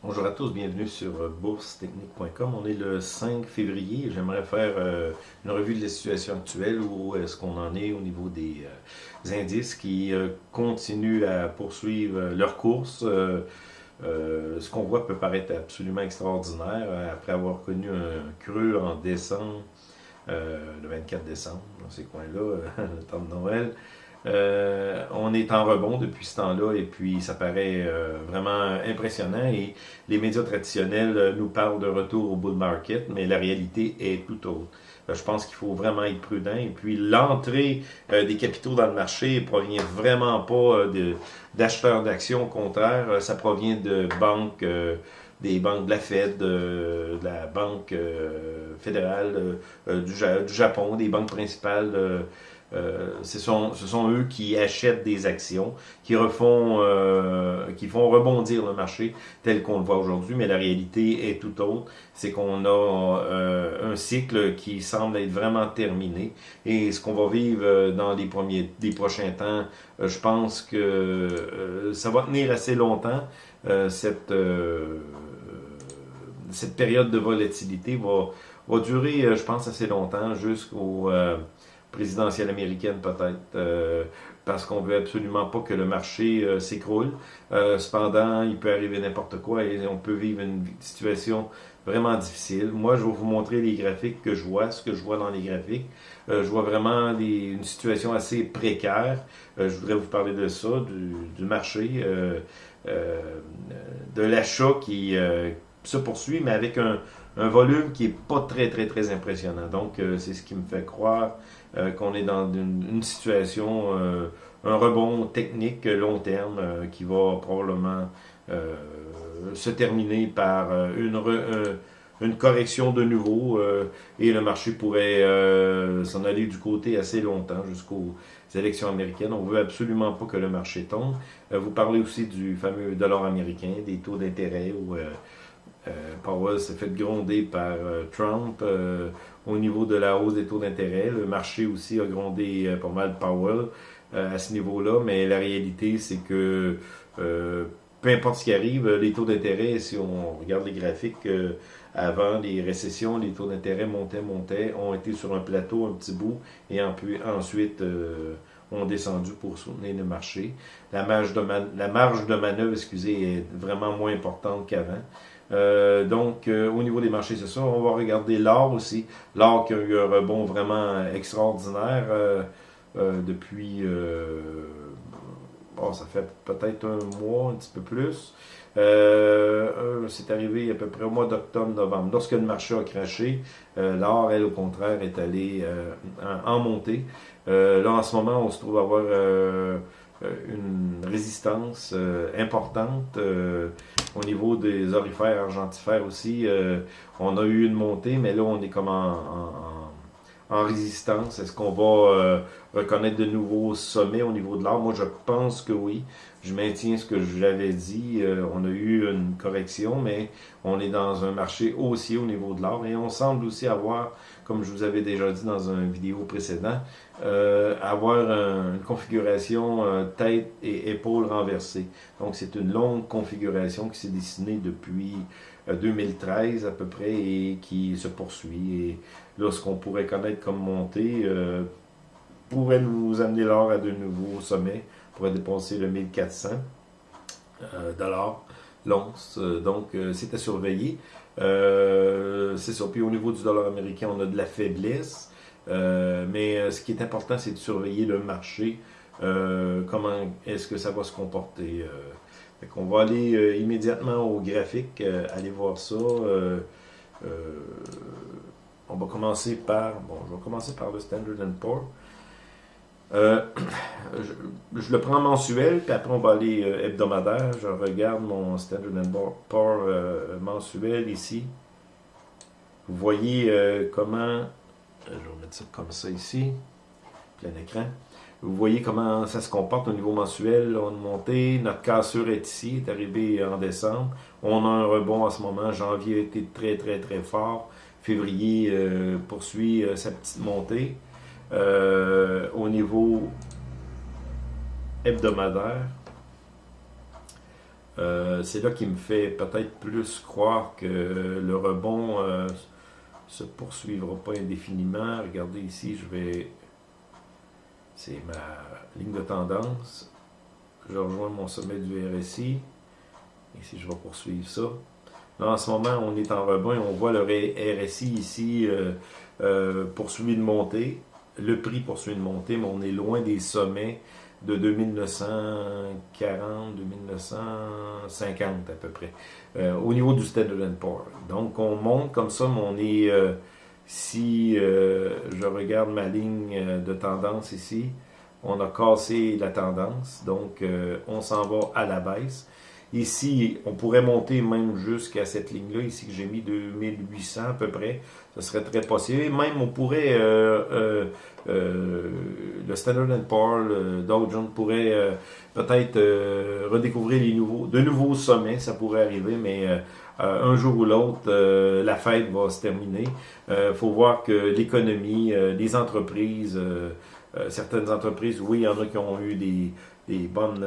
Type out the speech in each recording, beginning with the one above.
Bonjour à tous, bienvenue sur euh, boursetechnique.com. On est le 5 février. J'aimerais faire euh, une revue de la situation actuelle, où est-ce qu'on en est au niveau des, euh, indices qui continuent à poursuivre leur course. ce qu'on voit peut paraître absolument extraordinaire après avoir connu un creux en décembre, le 24 décembre, dans ces coins-là, le temps de Noël. Euh, on est en rebond depuis ce temps-là et puis ça paraît euh, vraiment impressionnant et les médias traditionnels euh, nous parlent de retour au bull market, mais la réalité est tout autre. je pense qu'il faut vraiment être prudent et puis l'entrée des capitaux dans le marché provient vraiment pas d'acheteurs d'actions, au contraire, ça provient de banques des banques de la Fed, de, la Banque fédérale du, Japon, des banques principales euh, ce, sont, ce sont eux qui achètent des actions, qui refont, euh, qui font rebondir le marché tel qu'on le voit aujourd'hui, mais la réalité est tout autre. C'est qu'on a euh, un cycle qui semble être vraiment terminé. Et ce qu'on va vivre dans les premiers, des prochains temps, je pense que ça va tenir assez longtemps. cette, cette période de volatilité va, va durer, je pense, assez longtemps jusqu'au présidentielle américaine peut-être, euh, parce qu'on veut absolument pas que le marché euh, s'écroule. Euh, cependant, il peut arriver n'importe quoi et on peut vivre une situation vraiment difficile. Moi, je vais vous montrer les graphiques que je vois, ce que je vois dans les graphiques. je vois vraiment une situation assez précaire. je voudrais vous parler de ça, du, marché, de l'achat qui se poursuit, mais avec un, un volume qui est pas très, très, très impressionnant. Donc, euh, c'est ce qui me fait croire euh, qu'on est dans une, situation, euh, un rebond technique long terme qui va probablement se terminer par une, correction de nouveau et le marché pourrait s'en aller du côté assez longtemps jusqu'aux élections américaines. On veut absolument pas que le marché tombe. vous parlez aussi du fameux dollar américain, des taux d'intérêt ou euh, Powell s'est fait gronder par euh, Trump euh, au niveau de la hausse des taux d'intérêt. Le marché aussi a grondé pas mal Powell à ce niveau-là, mais la réalité, c'est que peu importe ce qui arrive, les taux d'intérêt, si on regarde les graphiques, avant les récessions, les taux d'intérêt montaient, montaient, ont été sur un plateau un petit bout et ensuite ont descendu pour soutenir le marché. La marge de, la marge de manœuvre excusez, est vraiment moins importante qu'avant. Euh, donc, euh, au niveau des marchés, c'est ça. On va regarder l'or aussi. L'or qui a eu un rebond vraiment extraordinaire euh, depuis... Bon, ça fait peut-être un mois, un petit peu plus. c'est arrivé à peu près au mois d'octobre-novembre. Lorsque le marché a craché, l'or, elle, au contraire, est allée en, en, montée. là, en ce moment, on se trouve à avoir euh, une résistance euh, importante euh, au niveau des orifères argentifères aussi. on a eu une montée, mais là, on est comme en, en, résistance? Est-ce qu'on va reconnaître de nouveaux sommets au niveau de l'or? Moi, je pense que oui. Je maintiens ce que je dit. on a eu une correction, mais on est dans un marché haussier au niveau de l'or et on semble aussi avoir, comme je vous avais déjà dit dans une vidéo précédente, euh, avoir une configuration euh, tête et épaule renversée. Donc c'est une longue configuration qui s'est dessinée depuis 2013 euh, à peu près et qui se poursuit. Et là, ce qu'on pourrait connaître comme montée pourrait nous amener l'or à de nouveaux sommets, pourrait dépenser le 1400 dollars l'once. Donc c'est à surveiller. c'est ça. Puis au niveau du dollar américain, on a de la faiblesse. Euh, mais euh, ce qui est important, c'est de surveiller le marché. Euh, comment est-ce que ça va se comporter. On va aller immédiatement au graphique, aller voir ça. on va commencer par, bon, je vais commencer par le Standard Poor's. je, le prends mensuel, puis après on va aller hebdomadaire. Je regarde mon Standard Poor's mensuel ici. Vous voyez comment je vais mettre ça comme ça ici, plein écran. Vous voyez comment ça se comporte au niveau mensuel. On a monté, notre cassure est ici, est arrivée en décembre. On a un rebond en ce moment. Janvier a été très, très, très fort. Février euh, poursuit euh, sa petite montée. Euh, au niveau hebdomadaire, c'est là qui me fait peut-être plus croire que le rebond se poursuivra pas indéfiniment. Regardez ici, je vais... C'est ma ligne de tendance. Je rejoins mon sommet du RSI. Ici, je vais poursuivre ça. Là, en ce moment, on est en rebond et on voit le RSI ici euh, poursuivre de monter. Le prix poursuit de monter, mais on est loin des sommets de 2940, 2950 à peu près, euh, au niveau du Standard Poor's. Donc on monte comme ça, mais on est, euh, si euh, je regarde ma ligne de tendance ici, on a cassé la tendance, donc on s'en va à la baisse. Ici, on pourrait monter même jusqu'à cette ligne-là, ici que j'ai mis 2800 à peu près. Ce serait très possible. Même on pourrait, euh, euh, euh, le Standard Poor's, le Dow Jones pourrait peut-être redécouvrir les nouveaux, de nouveaux sommets, ça pourrait arriver, mais un jour ou l'autre, la fête va se terminer. Il faut voir que l'économie, les entreprises, certaines entreprises, oui, il y en a qui ont eu des, des bonnes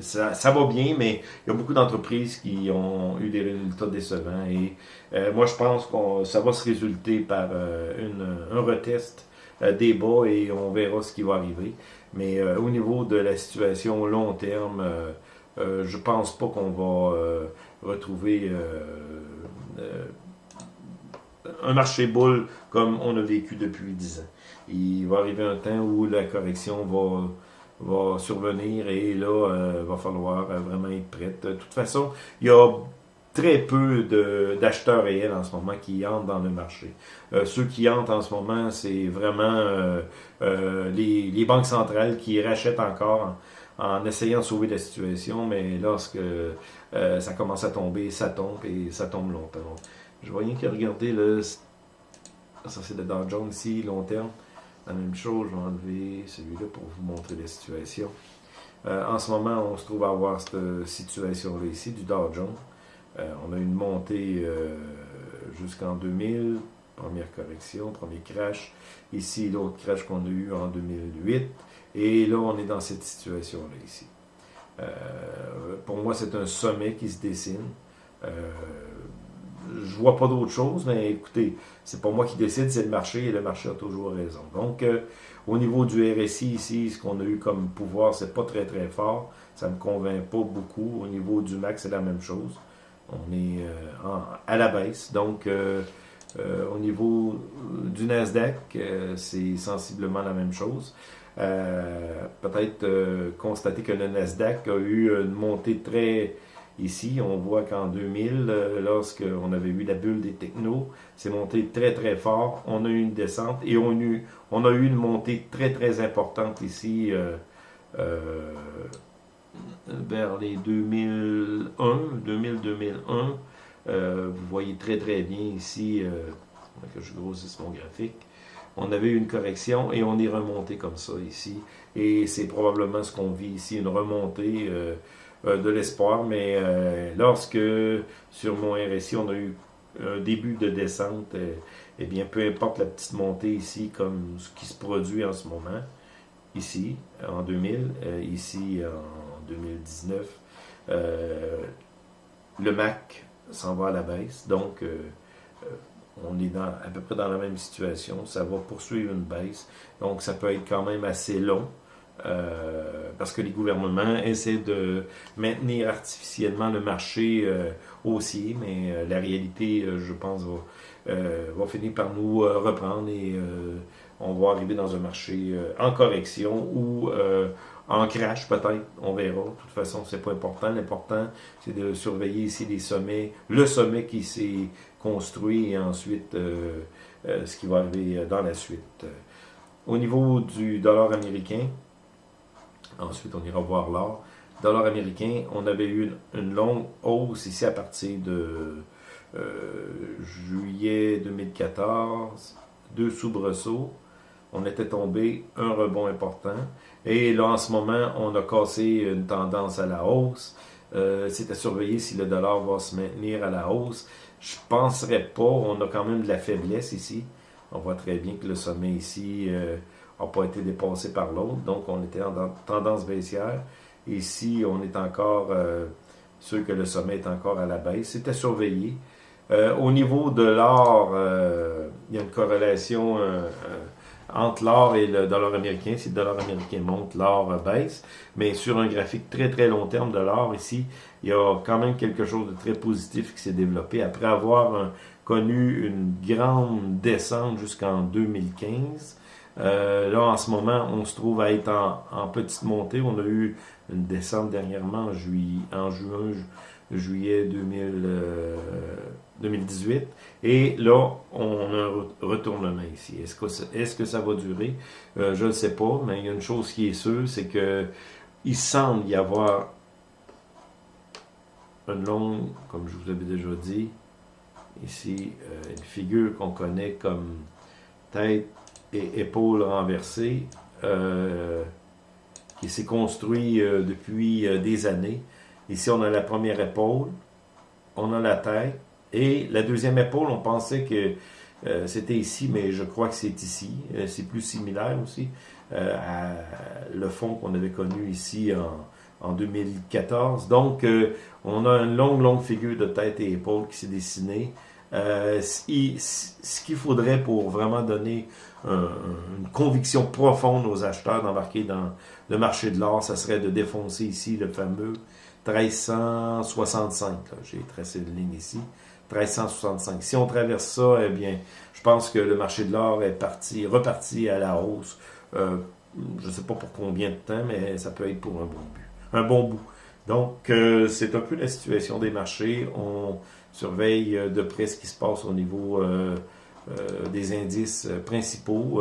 ça, va bien, mais il y a beaucoup d'entreprises qui ont eu des résultats décevants. Et euh, moi, je pense que ça va se résulter par euh, une, un retest euh, des et on verra ce qui va arriver. Mais au niveau de la situation long terme, je pense pas qu'on va retrouver un marché boule comme on a vécu depuis 10 ans. Il va arriver un temps où la correction va survenir et là, il euh, va falloir euh, vraiment être prêt. De toute façon, il y a très peu d'acheteurs réels en ce moment qui entrent dans le marché. Euh, ceux qui entrent en ce moment, c'est vraiment les, banques centrales qui rachètent encore en, essayant de sauver la situation, mais lorsque ça commence à tomber, ça tombe et ça tombe longtemps. Je vois rien qui regarder le... Ça c'est le Dow Jones ici, long terme. La même chose, je vais enlever celui-là pour vous montrer la situation. Euh, en ce moment, on se trouve à avoir cette situation-là ici, du Dow Jones. Euh, on a une montée euh, jusqu'en 2000, première correction, premier crash. Ici, l'autre crash qu'on a eu en 2008. Et là, on est dans cette situation-là ici. pour moi, c'est un sommet qui se dessine je vois pas d'autre chose, mais écoutez, c'est pas moi qui décide, c'est le marché et le marché a toujours raison. Donc, euh, au niveau du RSI ici, ce qu'on a eu comme pouvoir, c'est pas très très fort. Ça me convainc pas beaucoup. Au niveau du MAX, c'est la même chose. On est euh, à la baisse. Donc, euh, au niveau du Nasdaq, c'est sensiblement la même chose. Peut-être constater que le Nasdaq a eu une montée très Ici, on voit qu'en 2000, euh, lorsqu'on avait eu la bulle des technos, c'est monté très très fort. On a eu une descente et on, a eu, une montée très très importante ici euh, euh, vers les 2001, 2000-2001. vous voyez très très bien ici, que je grossisse mon graphique. On avait eu une correction et on est remonté comme ça ici. Et c'est probablement ce qu'on vit ici, une remontée euh, de l'espoir, mais euh, lorsque sur mon RSI, on a eu un début de descente, euh, eh bien, peu importe la petite montée ici, comme ce qui se produit en ce moment, ici, en 2000, ici, en 2019, le MAC s'en va à la baisse, donc on est dans, à peu près dans la même situation, ça va poursuivre une baisse, donc ça peut être quand même assez long, euh, parce que les gouvernements essaient de maintenir artificiellement le marché euh, haussier, mais euh, la réalité, je pense, va, va, finir par nous reprendre et on va arriver dans un marché en correction ou en crash peut-être, on verra. De toute façon, c'est pas important. L'important, c'est de surveiller ici les sommets, le sommet qui s'est construit et ensuite ce qui va arriver dans la suite. Au niveau du dollar américain, Ensuite, on ira voir l'or. Dollar américain, on avait eu une, longue hausse ici à partir de euh, juillet 2014, deux soubresauts. On était tombé, un rebond important. Et là, en ce moment, on a cassé une tendance à la hausse. Euh, c'est à surveiller si le dollar va se maintenir à la hausse. Je penserais pas. On a quand même de la faiblesse ici. On voit très bien que le sommet ici... Euh, n'a pas été dépassé par l'autre. Donc, on était en tendance baissière. Ici, on est encore, euh, sûr que le sommet est encore à la baisse. C'était surveillé. Euh, au niveau de l'or, euh, il y a une corrélation entre l'or et le dollar américain. Si le dollar américain monte, l'or baisse. Mais sur un graphique très très long terme de l'or, ici, il y a quand même quelque chose de très positif qui s'est développé. Après avoir connu une grande descente jusqu'en 2015, euh, là, en ce moment, on se trouve à être en, petite montée. On a eu une descente dernièrement en, en juin, juillet 2018. Euh, Et là, on a un retournement ici. Est-ce que, est que ça va durer? Euh, je ne sais pas, mais il y a une chose qui est sûre, c'est que il semble y avoir une longue, comme je vous avais déjà dit, ici, une figure qu'on connaît comme tête et épaules renversées, euh, qui s'est construit euh, depuis euh, des années. Ici, on a la première épaule, on a la tête, et la deuxième épaule, on pensait que c'était ici, mais je crois que c'est ici. c'est plus similaire aussi à le fond qu'on avait connu ici en, en 2014. Donc, on a une longue, longue figure de tête et épaule qui s'est dessinée. ce qu'il faudrait pour vraiment donner une conviction profonde aux acheteurs d'embarquer dans le marché de l'or, ça serait de défoncer ici le fameux 1365. J'ai tracé une ligne ici. 1365. Si on traverse ça, eh bien, je pense que le marché de l'or est parti, reparti à la hausse. Euh, je ne sais pas pour combien de temps, mais ça peut être pour un bon but, un bon bout. Donc, euh, c'est un peu la situation des marchés. On surveille euh, de près ce qui se passe au niveau des indices principaux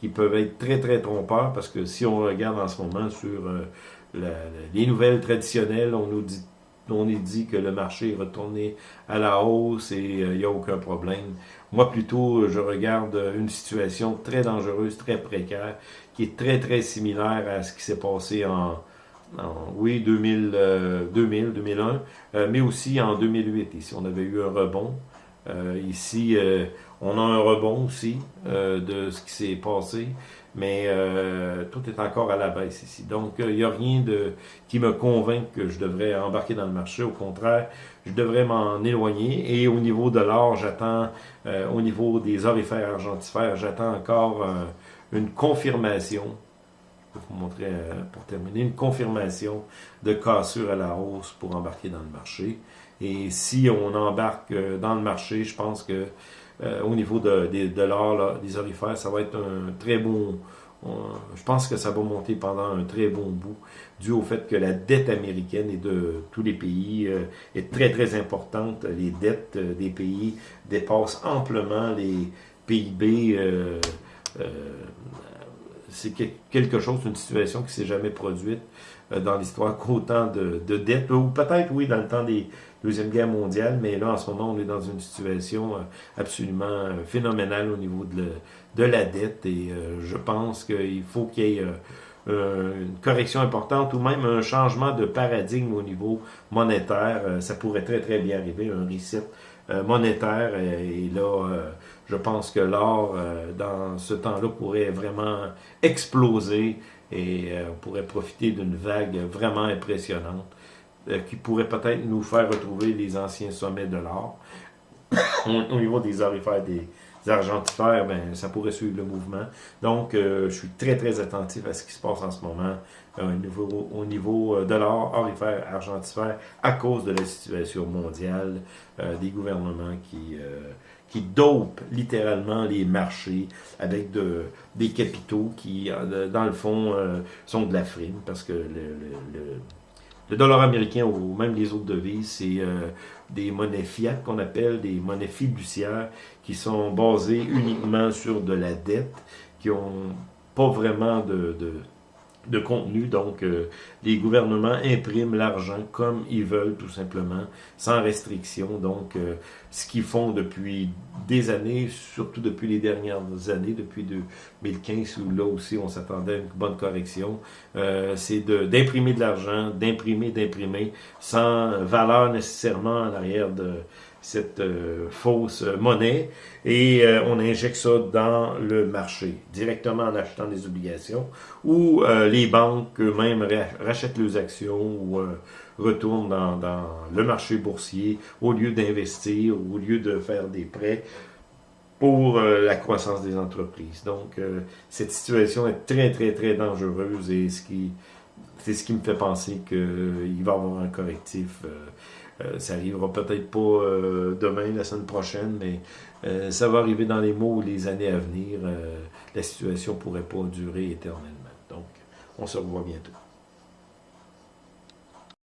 qui peuvent être très, très trompeurs parce que si on regarde en ce moment sur les nouvelles traditionnelles, on nous dit on est dit que le marché est retourné à la hausse et il n'y a aucun problème. Moi, plutôt, je regarde une situation très dangereuse, très précaire, qui est très, très similaire à ce qui s'est passé en, oui, 2000, 2000 2001, mais aussi en 2008. Ici, on avait eu un rebond. ici, on a un rebond aussi euh, de ce qui s'est passé, mais euh, tout est encore à la baisse ici. Donc, il n'y a rien de qui me convainc que je devrais embarquer dans le marché. Au contraire, je devrais m'en éloigner. Et au niveau de l'or, j'attends, euh, au niveau des orifères argentifères, j'attends encore une confirmation je vais vous montrer pour terminer, une confirmation de cassure à la hausse pour embarquer dans le marché. Et si on embarque dans le marché, je pense que euh, au niveau de, de, l'or, des orifères, ça va être un très bon... je pense que ça va monter pendant un très bon bout, dû au fait que la dette américaine et de tous les pays euh, est très très importante. Les dettes euh, des pays dépassent amplement les PIB. C'est quelque chose, une situation qui s'est jamais produite dans l'histoire qu'autant de, de dettes, ou peut-être oui dans le temps des Deuxième Guerre mondiale, mais là, en ce moment, on est dans une situation euh, absolument euh, phénoménale au niveau de, de la dette et euh, je pense qu'il faut qu'il y ait une correction importante ou même un changement de paradigme au niveau monétaire. ça pourrait très, très bien arriver, un reset monétaire et là, je pense que l'or, dans ce temps-là, pourrait vraiment exploser et on pourrait profiter d'une vague vraiment impressionnante. Euh, qui pourrait peut-être nous faire retrouver les anciens sommets de l'or. au, niveau des orifères, des, argentifères, ben, ça pourrait suivre le mouvement. Donc, euh, je suis très, très attentif à ce qui se passe en ce moment euh, au niveau, au niveau de l'or, orifère, argentifère, à cause de la situation mondiale, des gouvernements qui qui dopent littéralement les marchés avec de, des capitaux qui, dans le fond, sont de la frime, parce que le, le dollar américain ou même les autres devises, c'est euh, des monnaies fiat qu'on appelle, des monnaies fiduciaires qui sont basées uniquement sur de la dette, qui ont pas vraiment de contenu. Donc, euh, les gouvernements impriment l'argent comme ils veulent, tout simplement, sans restriction. Donc, euh, ce qu'ils font depuis des années, surtout depuis les dernières années, depuis 2015, où là aussi on s'attendait à une bonne correction, euh, c'est d'imprimer de, l'argent, d'imprimer, d'imprimer, sans valeur nécessairement en arrière de, cette fausse monnaie et on injecte ça dans le marché, directement en achetant des obligations, ou les banques eux-mêmes rachètent leurs actions ou retournent dans, le marché boursier au lieu d'investir, au lieu de faire des prêts pour la croissance des entreprises. Donc, cette situation est très, très, très dangereuse et c'est ce qui me fait penser qu'il va y avoir un correctif. Euh, euh, ça arrivera peut-être pas euh, demain, la semaine prochaine, mais ça va arriver dans les mois ou les années à venir. la situation pourrait pas durer éternellement. Donc, on se revoit bientôt.